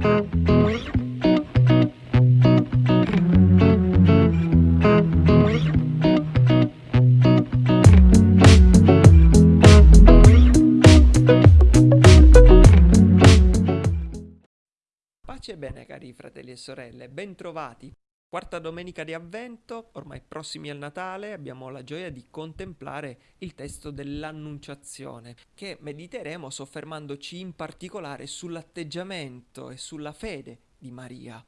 Pace e bene cari fratelli e sorelle, bentrovati. Quarta domenica di avvento, ormai prossimi al Natale, abbiamo la gioia di contemplare il testo dell'Annunciazione, che mediteremo soffermandoci in particolare sull'atteggiamento e sulla fede di Maria.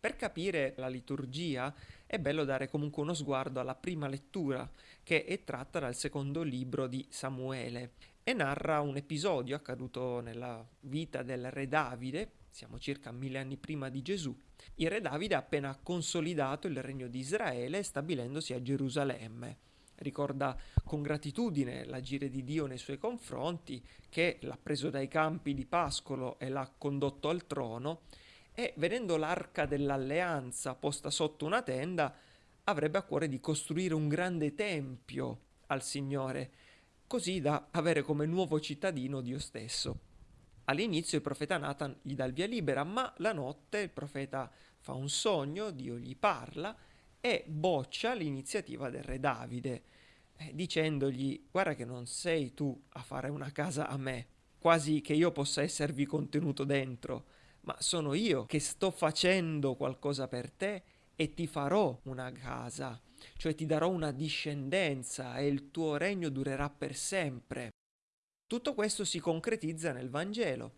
Per capire la liturgia è bello dare comunque uno sguardo alla prima lettura, che è tratta dal secondo libro di Samuele e narra un episodio accaduto nella vita del re Davide, siamo circa mille anni prima di Gesù, il re Davide ha appena consolidato il regno di Israele stabilendosi a Gerusalemme. Ricorda con gratitudine l'agire di Dio nei suoi confronti, che l'ha preso dai campi di pascolo e l'ha condotto al trono, e vedendo l'arca dell'alleanza posta sotto una tenda, avrebbe a cuore di costruire un grande tempio al Signore, così da avere come nuovo cittadino Dio stesso. All'inizio il profeta Nathan gli dà il via libera, ma la notte il profeta fa un sogno, Dio gli parla e boccia l'iniziativa del re Davide, eh, dicendogli guarda che non sei tu a fare una casa a me, quasi che io possa esservi contenuto dentro, ma sono io che sto facendo qualcosa per te e ti farò una casa, cioè ti darò una discendenza e il tuo regno durerà per sempre. Tutto questo si concretizza nel Vangelo.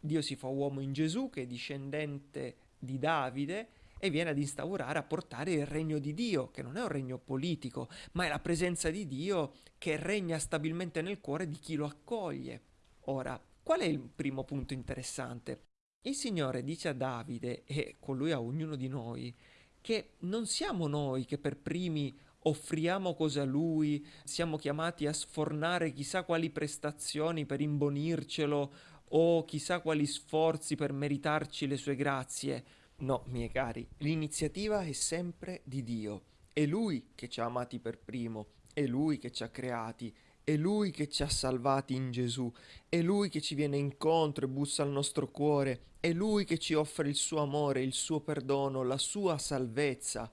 Dio si fa uomo in Gesù, che è discendente di Davide, e viene ad instaurare, a portare il regno di Dio, che non è un regno politico, ma è la presenza di Dio che regna stabilmente nel cuore di chi lo accoglie. Ora, qual è il primo punto interessante? Il Signore dice a Davide e con lui a ognuno di noi che non siamo noi che per primi offriamo cose a lui, siamo chiamati a sfornare chissà quali prestazioni per imbonircelo o chissà quali sforzi per meritarci le sue grazie. No, miei cari, l'iniziativa è sempre di Dio. È Lui che ci ha amati per primo, è Lui che ci ha creati, è Lui che ci ha salvati in Gesù, è Lui che ci viene incontro e bussa al nostro cuore, è Lui che ci offre il suo amore, il suo perdono, la sua salvezza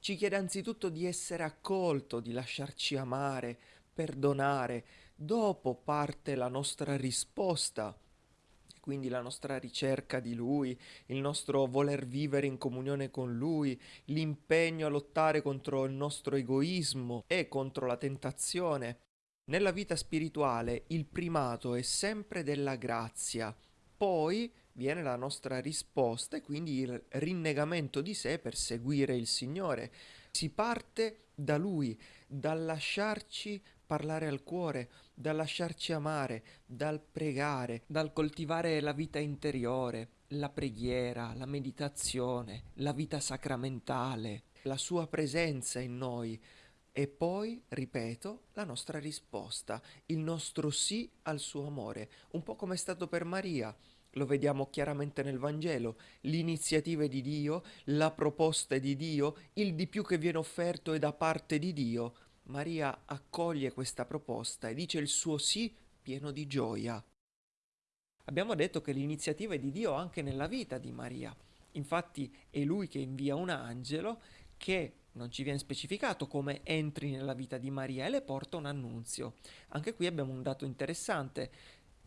ci chiede anzitutto di essere accolto, di lasciarci amare, perdonare. Dopo parte la nostra risposta, quindi la nostra ricerca di Lui, il nostro voler vivere in comunione con Lui, l'impegno a lottare contro il nostro egoismo e contro la tentazione. Nella vita spirituale il primato è sempre della grazia, poi viene la nostra risposta e quindi il rinnegamento di sé per seguire il Signore. Si parte da Lui, dal lasciarci parlare al cuore, dal lasciarci amare, dal pregare, dal coltivare la vita interiore, la preghiera, la meditazione, la vita sacramentale, la sua presenza in noi. E poi, ripeto, la nostra risposta, il nostro sì al suo amore, un po' come è stato per Maria lo vediamo chiaramente nel Vangelo, l'iniziativa di Dio, la proposta di Dio, il di più che viene offerto è da parte di Dio. Maria accoglie questa proposta e dice il suo sì pieno di gioia. Abbiamo detto che l'iniziativa è di Dio anche nella vita di Maria. Infatti è lui che invia un angelo che non ci viene specificato come entri nella vita di Maria e le porta un annunzio. Anche qui abbiamo un dato interessante.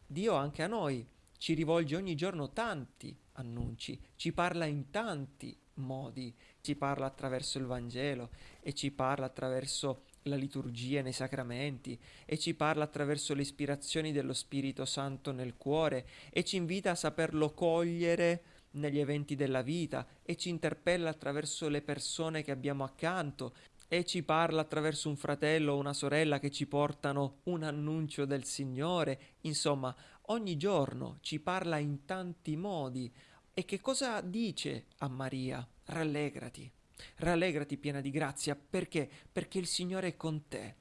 Dio anche a noi ci rivolge ogni giorno tanti annunci, ci parla in tanti modi, ci parla attraverso il Vangelo e ci parla attraverso la liturgia nei sacramenti e ci parla attraverso le ispirazioni dello Spirito Santo nel cuore e ci invita a saperlo cogliere negli eventi della vita e ci interpella attraverso le persone che abbiamo accanto e ci parla attraverso un fratello o una sorella che ci portano un annuncio del Signore, insomma, ogni giorno ci parla in tanti modi. E che cosa dice a Maria? Rallegrati, rallegrati piena di grazia, perché? Perché il Signore è con te.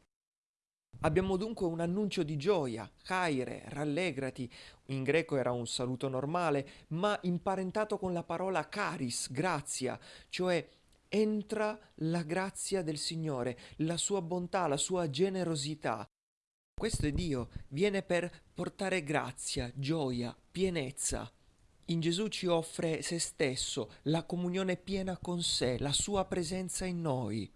Abbiamo dunque un annuncio di gioia, caire, rallegrati. In greco era un saluto normale, ma imparentato con la parola caris, grazia, cioè entra la grazia del Signore, la sua bontà, la sua generosità. Questo è Dio, viene per portare grazia, gioia, pienezza. In Gesù ci offre se stesso, la comunione piena con sé, la sua presenza in noi.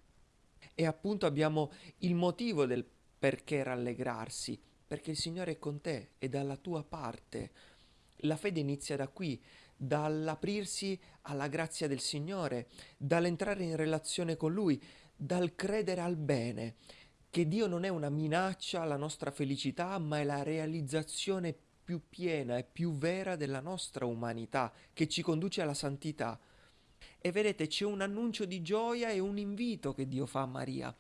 E appunto abbiamo il motivo del perché rallegrarsi, perché il Signore è con te, è dalla tua parte. La fede inizia da qui, dall'aprirsi alla grazia del Signore, dall'entrare in relazione con Lui, dal credere al bene, che Dio non è una minaccia alla nostra felicità, ma è la realizzazione più piena e più vera della nostra umanità, che ci conduce alla santità. E vedete, c'è un annuncio di gioia e un invito che Dio fa a Maria,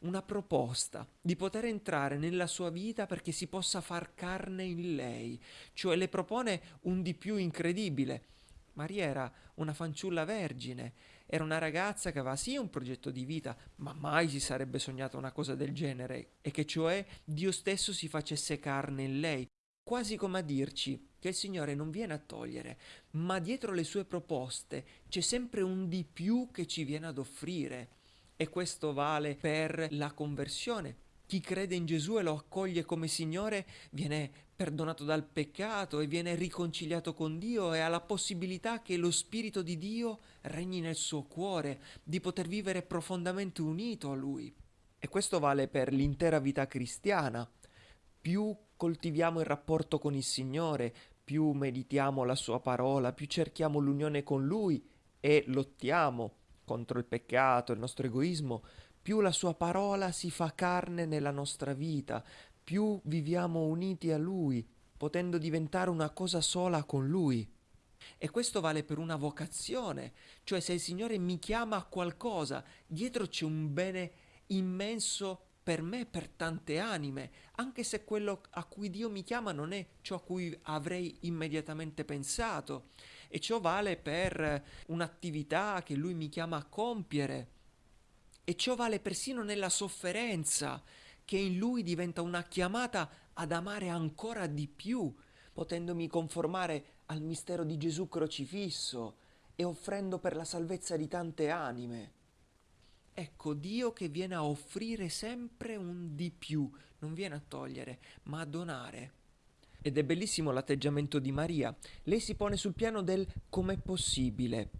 una proposta di poter entrare nella sua vita perché si possa far carne in lei, cioè le propone un di più incredibile. Maria era una fanciulla vergine, era una ragazza che aveva sì un progetto di vita, ma mai si sarebbe sognata una cosa del genere, e che cioè Dio stesso si facesse carne in lei, quasi come a dirci che il Signore non viene a togliere, ma dietro le sue proposte c'è sempre un di più che ci viene ad offrire. E questo vale per la conversione. Chi crede in Gesù e lo accoglie come Signore viene perdonato dal peccato e viene riconciliato con Dio e ha la possibilità che lo Spirito di Dio regni nel suo cuore, di poter vivere profondamente unito a Lui. E questo vale per l'intera vita cristiana. Più coltiviamo il rapporto con il Signore, più meditiamo la Sua parola, più cerchiamo l'unione con Lui e lottiamo contro il peccato, il nostro egoismo, più la sua parola si fa carne nella nostra vita, più viviamo uniti a Lui, potendo diventare una cosa sola con Lui. E questo vale per una vocazione, cioè se il Signore mi chiama a qualcosa, dietro c'è un bene immenso per me, per tante anime, anche se quello a cui Dio mi chiama non è ciò a cui avrei immediatamente pensato e ciò vale per un'attività che lui mi chiama a compiere e ciò vale persino nella sofferenza che in lui diventa una chiamata ad amare ancora di più, potendomi conformare al mistero di Gesù crocifisso e offrendo per la salvezza di tante anime. Ecco Dio che viene a offrire sempre un di più, non viene a togliere, ma a donare. Ed è bellissimo l'atteggiamento di Maria. Lei si pone sul piano del com'è possibile.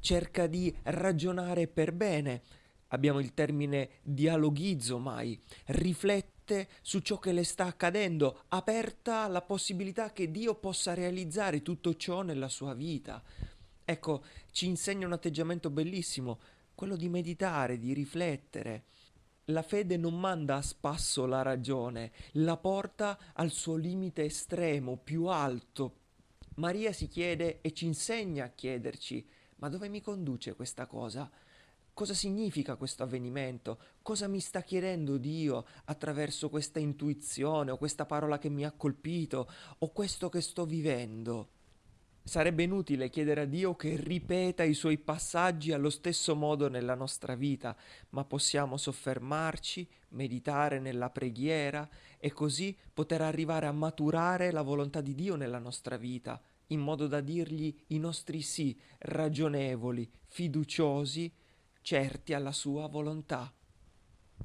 Cerca di ragionare per bene. Abbiamo il termine dialoghizzo mai. Riflette su ciò che le sta accadendo, aperta alla possibilità che Dio possa realizzare tutto ciò nella sua vita. Ecco, ci insegna un atteggiamento bellissimo, quello di meditare, di riflettere la fede non manda a spasso la ragione, la porta al suo limite estremo, più alto. Maria si chiede e ci insegna a chiederci, ma dove mi conduce questa cosa? Cosa significa questo avvenimento? Cosa mi sta chiedendo Dio attraverso questa intuizione o questa parola che mi ha colpito o questo che sto vivendo? Sarebbe inutile chiedere a Dio che ripeta i suoi passaggi allo stesso modo nella nostra vita, ma possiamo soffermarci, meditare nella preghiera e così poter arrivare a maturare la volontà di Dio nella nostra vita, in modo da dirgli i nostri sì ragionevoli, fiduciosi, certi alla sua volontà.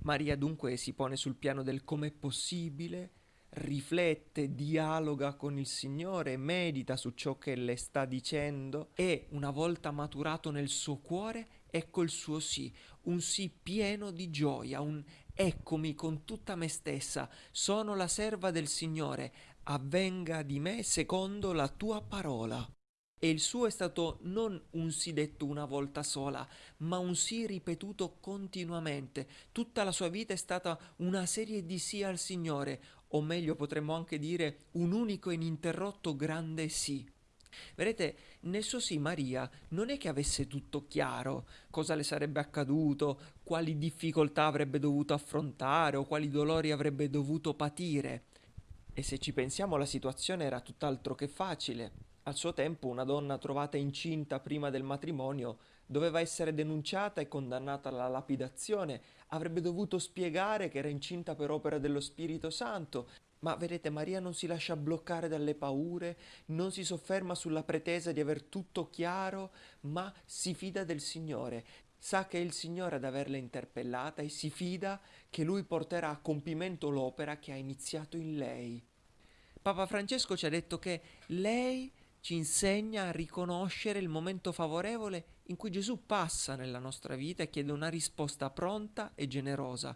Maria dunque si pone sul piano del com'è possibile riflette, dialoga con il Signore, medita su ciò che le sta dicendo e una volta maturato nel suo cuore, ecco il suo sì, un sì pieno di gioia, un eccomi con tutta me stessa, sono la serva del Signore, avvenga di me secondo la tua parola. E il suo è stato non un sì detto una volta sola, ma un sì ripetuto continuamente. Tutta la sua vita è stata una serie di sì al Signore, o meglio potremmo anche dire un unico e ininterrotto grande sì. Vedete, nel suo sì Maria non è che avesse tutto chiaro, cosa le sarebbe accaduto, quali difficoltà avrebbe dovuto affrontare o quali dolori avrebbe dovuto patire. E se ci pensiamo la situazione era tutt'altro che facile. Al suo tempo una donna trovata incinta prima del matrimonio doveva essere denunciata e condannata alla lapidazione, avrebbe dovuto spiegare che era incinta per opera dello Spirito Santo, ma vedete Maria non si lascia bloccare dalle paure, non si sofferma sulla pretesa di aver tutto chiaro, ma si fida del Signore, sa che è il Signore ad averla interpellata e si fida che Lui porterà a compimento l'opera che ha iniziato in lei. Papa Francesco ci ha detto che lei ci insegna a riconoscere il momento favorevole in cui Gesù passa nella nostra vita e chiede una risposta pronta e generosa.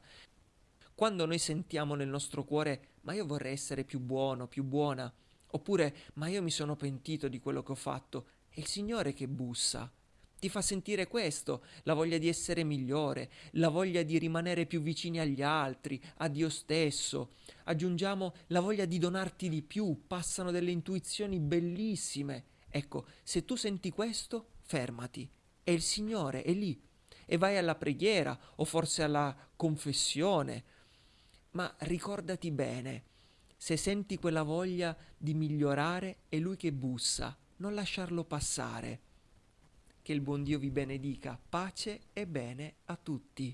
Quando noi sentiamo nel nostro cuore, ma io vorrei essere più buono, più buona, oppure, ma io mi sono pentito di quello che ho fatto, è il Signore che bussa. Ti fa sentire questo, la voglia di essere migliore, la voglia di rimanere più vicini agli altri, a Dio stesso. Aggiungiamo la voglia di donarti di più, passano delle intuizioni bellissime. Ecco, se tu senti questo, fermati. E il Signore è lì. E vai alla preghiera o forse alla confessione. Ma ricordati bene, se senti quella voglia di migliorare, è Lui che bussa, non lasciarlo passare. Che il buon Dio vi benedica, pace e bene a tutti.